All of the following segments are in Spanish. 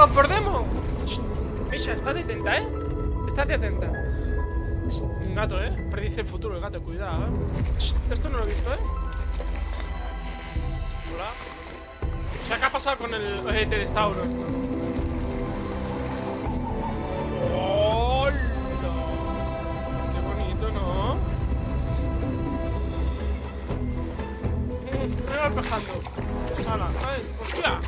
algo por demo. Misha, estate atenta, ¿eh? Estate atenta. Un gato, ¿eh? Predice el futuro el gato, cuidado, ¿eh? Esto no lo he visto, ¿eh? Hola. ¿qué ha pasado con el, el pterosauro? ¡Hola! Qué bonito, ¿no? Mm, Me va empezando. ¡Hala! ¡Ay! ¡Hostia!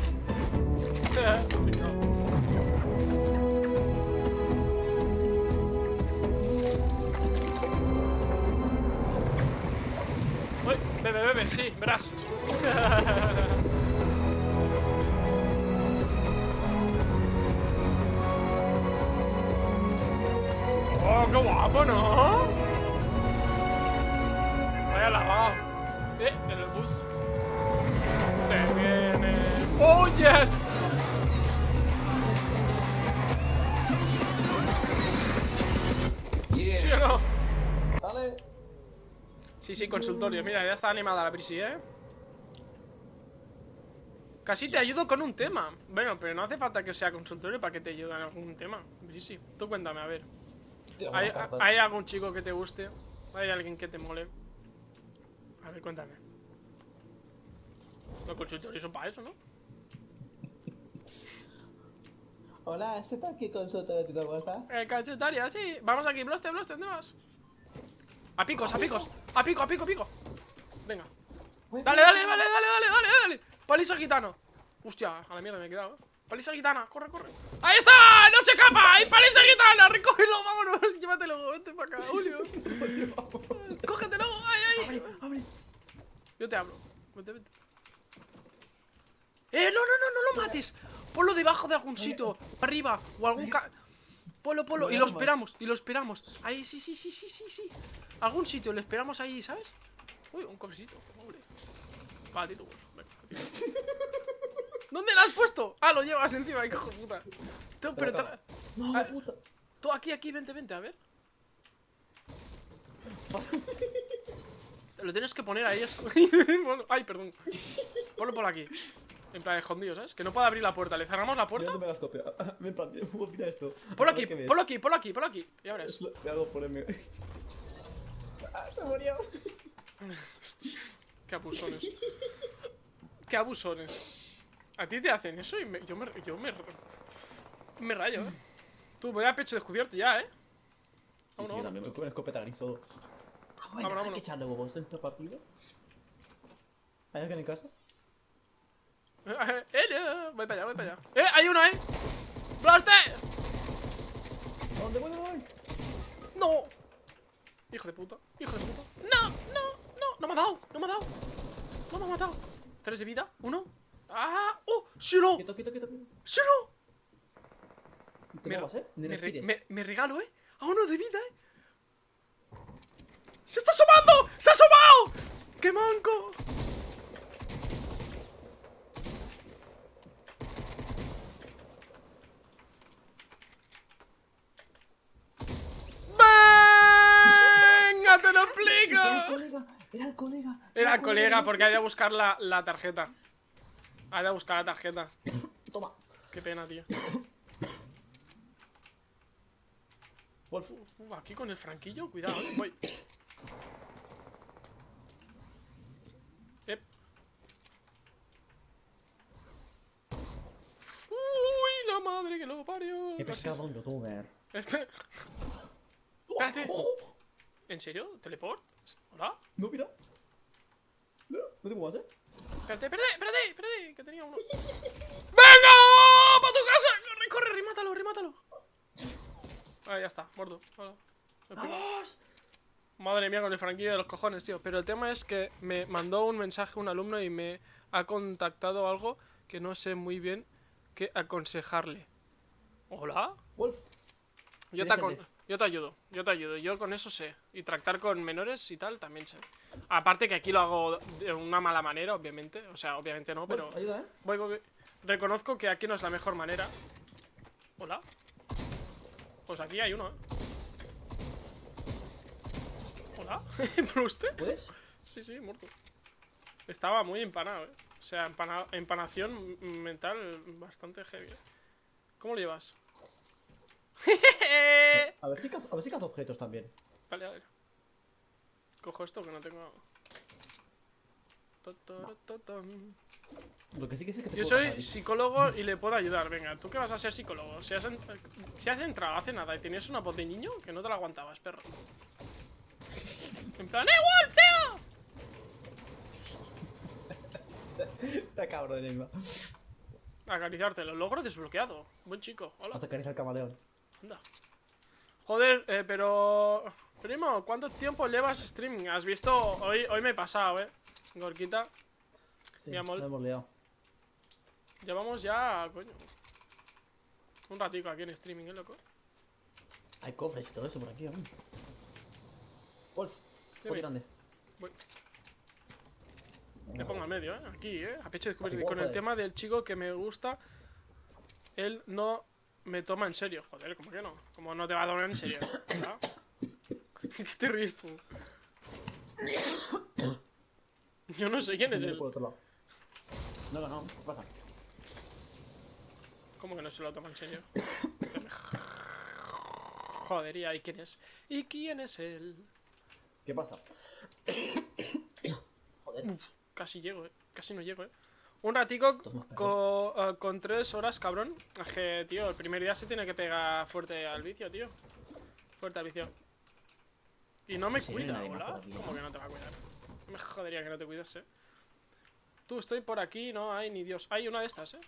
Bebe, sí, verás. oh, qué guapo, Sí, sí, consultorio. Mira, ya está animada la prisi, ¿eh? Casi te ayudo con un tema. Bueno, pero no hace falta que sea consultorio para que te ayude en algún tema. Prisi, tú cuéntame, a ver. ¿Hay, buena carta. ¿Hay algún chico que te guste? ¿Hay alguien que te mole? A ver, cuéntame. Los consultorios son para eso, ¿no? Hola, ¿ese está aquí consulta de tu? Eh, cachetaria, sí. Vamos aquí, bloste, bloste, ¿dónde vas? A picos, a picos. A pico, a pico, a pico. Venga. Dale, dale, dale, dale, dale, dale, dale. Palisa gitano. Hostia, a la mierda me he quedado. ¿eh? Palisa gitana, corre, corre. ¡Ahí está! ¡No se escapa! ¡Hay palisa gitana! ¡Recógelo! ¡Vámonos! Llévatelo, vente para acá, Julio. ¡Cógetelo! ¡Ay, ay! Abre. Yo te hablo. Vente, vente. ¡Eh! ¡No, no, no! ¡No lo mates! Ponlo debajo de algún sitio. Arriba. O algún ca... Polo, polo. Y lo esperamos. Y lo esperamos. Ahí, sí, sí, sí, sí, sí, sí. Algún sitio. Lo esperamos ahí, ¿sabes? Uy, un cofrecito. Hombre. Va, Tito. Venga, Tito. ¿Dónde lo has puesto? Ah, lo llevas encima, hijo de puta. Tú, pero tra- No, Ah. puta. tú aquí, aquí, vente, vente, a ver. Te lo tienes que poner ahí. Bueno, Ay, perdón. Ponlo por aquí. En plan, escondido, ¿sabes? Que no pueda abrir la puerta. ¿Le cerramos la puerta? dónde me las copio. Ven, plan, mira esto. Ponlo aquí, ponlo aquí, ponlo aquí, ponlo aquí. Y ahora Es lo que hago ponerme. Ah, se murió. Qué abusones. Qué abusones. A ti te hacen eso y me- yo me, yo me, me rayo, ¿eh? Tú, voy a pecho descubierto ya, ¿eh? Sí, sí, también me con escopeta gris todo. Ah, bueno, hay que echarle huevos en esta partida. ¿Hay alguien en casa? Voy para allá, voy para allá. ¡Eh! ¡Hay uno, eh! ¡Blaster! ¿Dónde voy? ¿Dónde voy? ¡No! Hijo de puta, hijo de puta. ¡No! ¡No! ¡No! ¡No me ha dado! ¡No me ha dado! ¡No me ha matado! ¿Tres de vida? ¿Uno? ¡Ah! ¡Oh! ¡Sí o no! Quieto, quieto, quieto. quieto. ¡Sí o no! Te Me, muevas, ¿eh? Me, re- me- me regalo, ¿eh? A uno de vida, ¿eh? ¡Se está asomando! ¡Se ha asomado! ¡Qué manco! ¡Venga, te lo Era el explico! colega, era el colega. Porque hay de buscar la, la tarjeta. Hay de buscar la tarjeta. Toma. Qué pena, tío. Wolf. Uh, aquí con el franquillo, cuidado, eh, voy. Ep. Uy, la madre que lo parió. Qué Gracias. pesado un youtuber. Espérate. ¿En serio? ¿Teleport? ¿Hola? No, mira. No, te muevas, ¿eh? Espérate, espérate, espérate, espérate, que tenía uno. ¡Venga! ¡Para tu casa! ¡Corre, corre! ¡Remátalo, remátalo! Ah, ya está, muerto. Hola. ¡Vamos! Madre mía, con el franquillo de los cojones, tío. Pero el tema es que me mandó un mensaje un alumno y me ha contactado algo que no sé muy bien qué aconsejarle. ¿Hola? Wolf. Yo te, acon- gente. Yo te ayudo, yo te ayudo. Yo con eso sé. Y tratar con menores y tal también sé. Aparte que aquí lo hago de una mala manera, obviamente. O sea, obviamente no, pero... Ayuda, ¿eh? Voy, voy, voy. Reconozco que aquí no es la mejor manera. ¿Hola? Pues aquí hay uno, ¿eh? ¿Hola? ¿Bruste? ¿Puedes? Sí, sí, muerto. Estaba muy empanado, ¿eh? O sea, empana- empanación mental bastante heavy. ¿eh? ¿Cómo lo llevas? A ver si cazo, a ver si cazo objetos también. Vale, vale. Cojo esto que no tengo. Lo que sí que sé que te Yo soy psicólogo y le puedo ayudar. Venga, ¿tú qué vas a ser psicólogo? Si has, en- si has entrado hace nada y tenías una voz de niño, que no te la aguantabas, perro. En plan, ¡eh, Wolf, tío! Está cabrón. Acariciarte, lo logro desbloqueado. Buen chico, hola. Hasta acariciar al camaleón. Anda. Joder, eh, pero... Primo, ¿cuánto tiempo llevas streaming? ¿Has visto? Hoy, hoy me he pasado, eh. Gorquita. Sí, Mi amor. hemos liado. Llevamos ya, coño. Un ratico aquí en streaming, ¿eh, loco? Hay cofres y todo eso por aquí aún. Wolf, muy grande. Voy. Me pongo al medio, ¿eh? Aquí, ¿eh? A pecho Igual con el tema del chico que me gusta, él no me toma en serio. Joder, ¿cómo que no? ¿Cómo no te va a tomar en serio? ¿Ah? ¿Qué te ríes tú? Yo no sé quién Sí, es él. por otro lado. No, no, no, ¿qué pasa? ¿Cómo que no se lo toma en serio? Joder, ¿y ahí quién es? ¿Y quién es él? ¿Qué pasa? Joder, Casi llego, eh. Casi no llego, eh. Un ratico co- eh, con tres horas, cabrón. Es que, tío, el primer día se tiene que pegar fuerte al vicio, tío. Fuerte al vicio. Y no me Sí, cuida, hola. aquí, ¿Cómo que no te va a cuidar? Me jodería que no te cuidas, eh. Tú, estoy por aquí, no hay ni Dios. Hay una de estas, eh.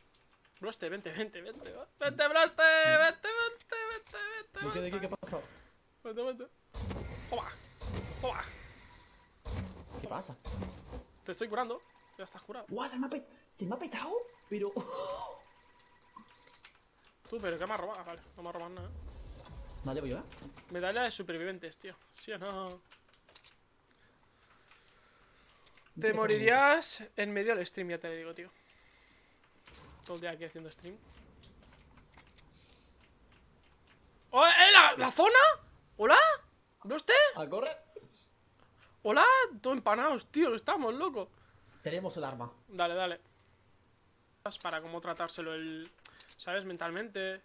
Bloste, vente, vente, vente. Vente, Bloste, vente, vente, vente, vente. ¿de qué, de qué, qué vente. pasa? Vente, vente. Toma, toma. ¿Qué pasa? Te estoy curando. Ya estás curado. ¡Guau! Se me ha, se me ha petado, pero... Tú, pero ¿qué me has robado? Vale, no me has robado nada. No llevo yo, ¿eh? Medalla de supervivientes, tío. ¿Sí o no? Te morirías en medio del stream, ya te lo digo, tío. Todo el día aquí haciendo stream. ¡Oh, eh, la, la zona! ¿Hola? ¿No usted? ¡A correr! ¿Hola? Todo empanados, tío, estamos, loco. Tenemos el arma. Dale, dale. Para cómo tratárselo el... ¿Sabes? Mentalmente.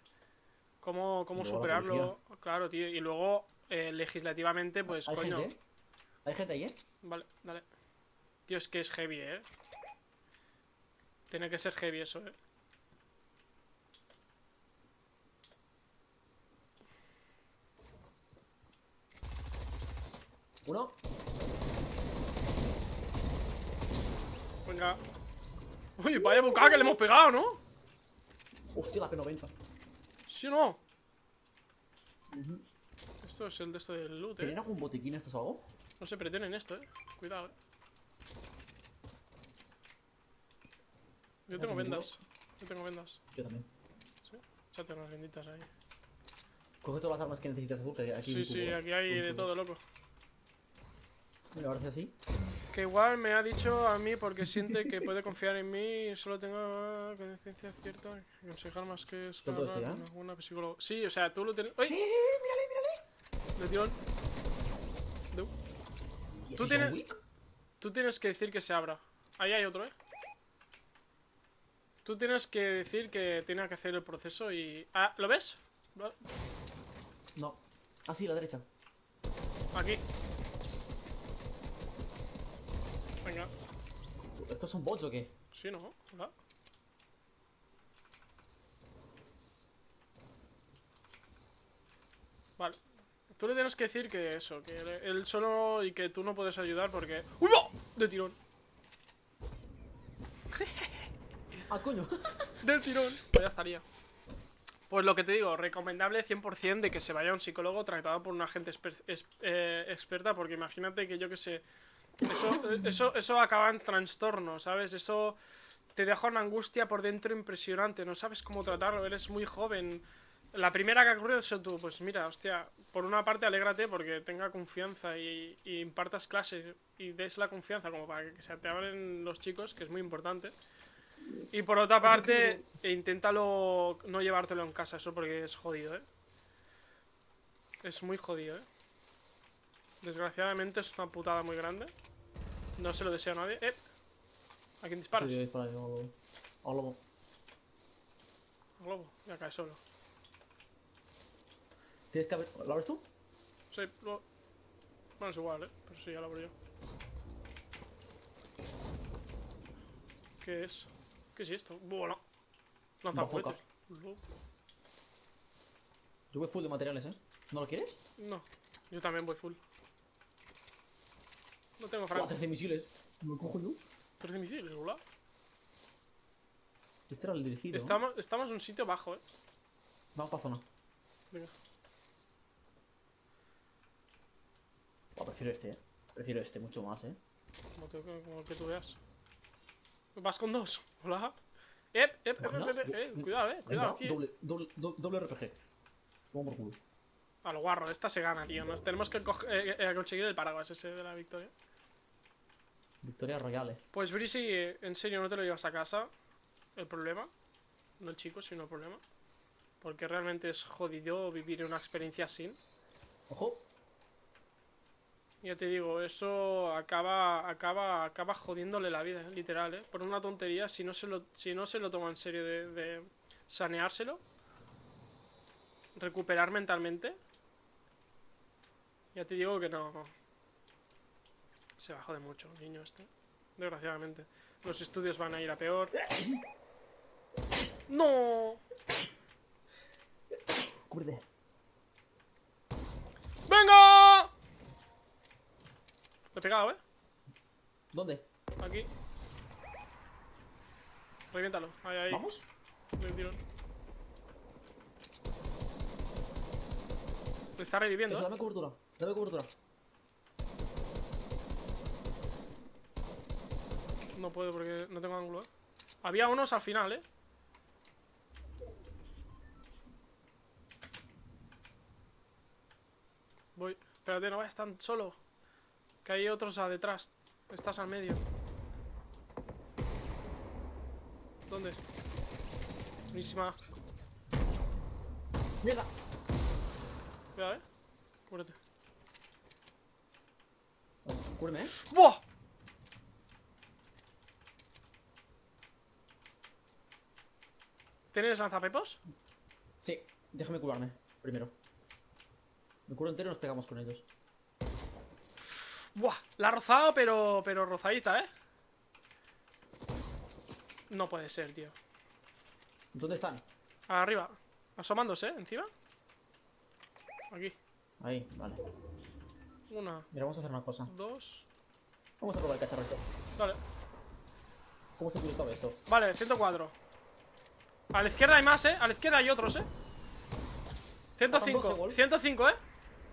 Cómo, cómo luego superarlo. Claro, tío. Y luego, eh, legislativamente, pues, Hay coño. gente. Hay gente ahí, ¿eh? Vale, dale. Tío, es que es heavy, ¿eh? Tiene que ser heavy eso, ¿eh? Uno. Venga. Uy, vaya bocada que le hemos pegado, ¿no? Hostia, la P90. ¿Sí o no? Esto es el de esto del loot, ¿Tienen ¿eh? algún botiquín estos algo? No se tienen esto, ¿eh? Cuidado, ¿eh? Yo tengo vendas. Yo tengo vendas. Yo también. Échate unas benditas ahí. Coge todas las armas que necesitas, Azul, que aquí Sí, sí, aquí hay de todo, loco. Mira, ahora sí así. Que igual me ha dicho a mí porque siente que puede confiar en mí y solo tengo conciencia cierta que aconsejar más que es alguna psicóloga. Sí, o sea, tú lo tienes. ¡Ay! ¡Eh, mírale, mírale! De tirón. De- ¿Y ¿Tú tienes-? Tú tienes que decir que se abra. Ahí hay otro, ¿eh? Tú tienes que decir que tiene que hacer el proceso y... Ah, ¿lo ves? ¿Lo- No. Ah, sí, la derecha. Aquí. Venga. ¿Estos son bots o qué? Sí, ¿no? Hola. Vale. Tú le tienes que decir que eso, que él- solo y que tú no puedes ayudar porque... ¡Uy, no! De tirón. Ah, coño. Del tirón. Pues ya estaría. Pues lo que te digo, recomendable 100% de que se vaya a un psicólogo tratado por una gente exper- eh, experta, porque imagínate que yo que sé, eso, eh, eso, eso acaba en trastorno, ¿sabes? Eso te deja una angustia por dentro impresionante, no sabes cómo tratarlo, eres muy joven. La primera que ha ocurrido es tú, pues mira, hostia, por una parte alégrate porque tenga confianza y, y impartas clase y des la confianza como para que se te abren los chicos, que es muy importante. Y por otra parte, inténtalo no llevártelo en casa, eso porque es jodido, ¿eh? Es muy jodido, ¿eh? Desgraciadamente es una putada muy grande. No se lo deseo a nadie. ¿Eh? ¿A quién disparas? Sí, dispara, yo- a un lobo. globo. Ya cae solo. Tienes que abrir. ¿Lo abres tú? Sí, lo... Bueno, es igual, ¿eh? Pero sí, ya lo abro yo. ¿Qué es? ¿Qué es esto? Bueno. Lanza. Lo- Yo voy full de materiales, ¿eh? ¿No lo quieres? No, yo también voy full. No tengo franco. 13 misiles. ¿Me cojo yo? 13 misiles, hola. Este era el dirigido. Estamos, estamos en un sitio bajo, eh. Vamos para zona. Venga. Buah, prefiero este, ¿eh? Prefiero este mucho más, ¿eh? Como, te- como que tú veas. Vas con dos. Hola. Ep, ep, ep, ep, ep, eh, Cuidado, eh. Cuidado aquí. Doble, doble, do- doble RPG. Vamos por culo. A lo guarro, esta se gana, tío. Nos tenemos que eh, eh, conseguir el paraguas ese de la victoria. Victoria Royale. Pues Brisi, en serio, no te lo llevas a casa. El problema. No el chico, sino el problema. Porque realmente es jodido vivir una experiencia así. Ojo. Ya te digo, eso acaba, acaba, acaba jodiéndole la vida, eh, literal, ¿eh? Por una tontería, si no se lo, si no se lo toma en serio de, de saneárselo, recuperar mentalmente, ya te digo que no... Se va a joder mucho, niño este. Desgraciadamente. Los estudios van a ir a peor. ¡No! Cúbrete. ¡Venga! Le he pegado, ¿eh? ¿Dónde? Aquí. Reviéntalo. Ahí, ahí. ¿Vamos? De un tirón. Está reviviendo, Eso, ¿eh? dame cobertura. Dame cobertura. No puedo porque no tengo ángulo, ¿eh? Había unos al final, ¿eh? Voy. Espérate, no vayas tan solo. Que hay otros a detrás. Estás al medio. ¿Dónde? Buenísima. ¡Mierda! Cuidado, ¿eh? Cúbrete. Cúbreme, ¿eh? ¡Buah! ¿Tienes lanzapepos? Sí, déjame curarme primero. Me curo entero y nos pegamos con ellos. Buah, la ha rozado, pero, pero rozadita, ¿eh? No puede ser, tío. ¿Dónde están? Arriba. Asomándose, ¿eh? Encima. Aquí. Ahí, vale. Una, Mira, vamos a hacer una cosa. dos. Vamos a probar el cacharro este. Dale. ¿Cómo se utilizaba esto? Vale, 104. A la izquierda hay más, ¿eh? A la izquierda hay otros, ¿eh? Faltan 105. 12 gol. 105, ¿eh?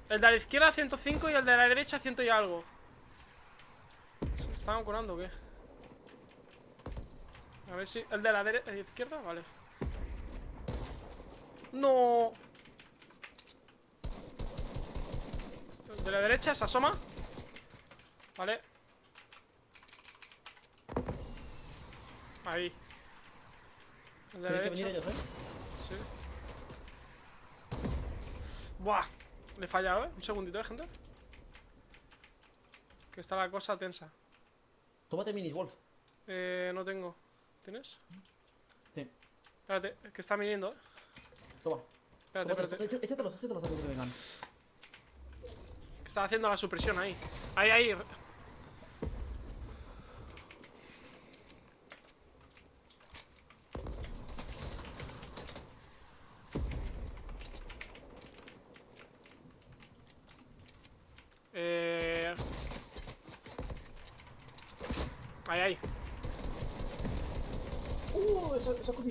El de la izquierda 105 y el de la derecha 100 y algo. ¿Se estaban curando o qué? A ver si... El de la derecha... izquierda, vale. No. El de la derecha se asoma. Vale. Ahí. Tienen que venir ellos, ¿eh? Sí. Buah. Le he fallado, ¿eh? Un segundito, ¿eh, gente? Que está la cosa tensa. Tómate minis, Wolf. Eh, no tengo. ¿Tienes? Sí. Espérate, que está viniendo, ¿eh? Toma. Espérate, espérate. éch- Échatelos, échatelos antes que vengan. Que está haciendo la supresión ahí. Ahí, ahí. Eh... Ahí, ahí. Uh, eso, eso ha cogido.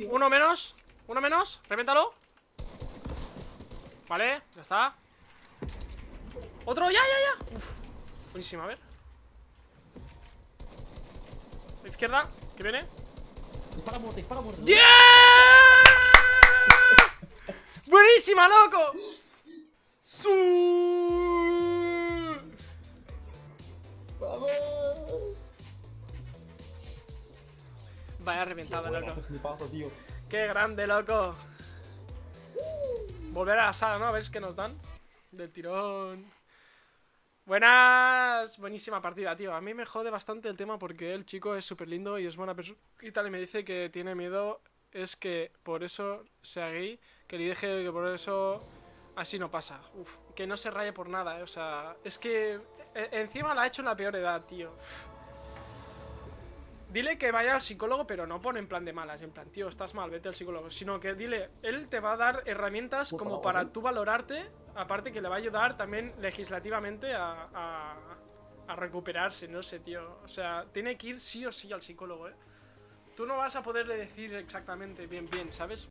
Uno menos. Uno menos. Revéntalo. Vale, ya está. Otro, ya, ya, ya. Uf. Buenísima, a ver. La izquierda, que viene. Dispara muerte, dispara muerte. ¡Yeah! ¡Buenísima, loco! ¡Su! Vaya reventada, Bueno, loco. tío. ¡Qué grande, loco! Volver a la sala, ¿no? A ver qué nos dan. Del tirón. Buenas. Buenísima partida, tío. A mí me jode bastante el tema porque el chico es súper lindo y es buena persona. Y tal, y me dice que tiene miedo es que por eso sea gay, que le dije que por eso así no pasa. Uf, que no se raye por nada, eh, o sea, es que e- encima la ha hecho en la peor edad, tío. Dile que vaya al psicólogo, pero no pone en plan de malas, en plan, tío, estás mal, vete al psicólogo. Sino que dile, él te va a dar herramientas como para ¿eh? tú valorarte, aparte que le va a ayudar también legislativamente a, a, a recuperarse, no sé, tío. O sea, tiene que ir sí o sí al psicólogo, ¿eh? Tú no vas a poderle decir exactamente bien, bien, ¿sabes?